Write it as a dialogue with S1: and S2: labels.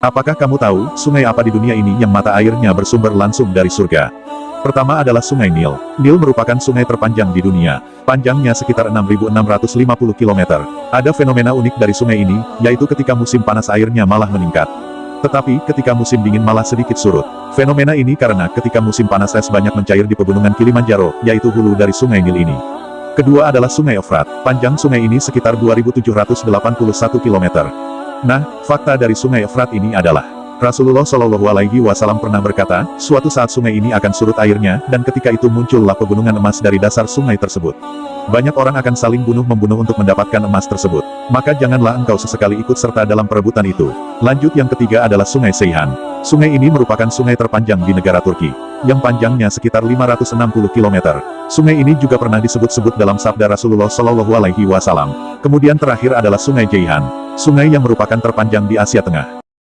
S1: Apakah kamu tahu, sungai apa di dunia ini yang mata airnya bersumber langsung dari surga? Pertama adalah Sungai Nil. Nil merupakan sungai terpanjang di dunia. Panjangnya sekitar 6.650 km. Ada fenomena unik dari sungai ini, yaitu ketika musim panas airnya malah meningkat. Tetapi, ketika musim dingin malah sedikit surut. Fenomena ini karena ketika musim panas es banyak mencair di pegunungan Kilimanjaro, yaitu hulu dari Sungai Nil ini. Kedua adalah Sungai Efrat. Panjang sungai ini sekitar 2.781 km. Nah, fakta dari sungai Efrat ini adalah, Rasulullah Shallallahu Alaihi Wasallam pernah berkata, suatu saat sungai ini akan surut airnya, dan ketika itu muncullah pegunungan emas dari dasar sungai tersebut. Banyak orang akan saling bunuh-membunuh untuk mendapatkan emas tersebut. Maka janganlah engkau sesekali ikut serta dalam perebutan itu. Lanjut yang ketiga adalah Sungai Seihan. Sungai ini merupakan sungai terpanjang di negara Turki, yang panjangnya sekitar 560 km. Sungai ini juga pernah disebut-sebut dalam sabda Rasulullah Shallallahu Alaihi Wasallam. Kemudian terakhir adalah Sungai Jaihan, sungai yang merupakan terpanjang di Asia Tengah.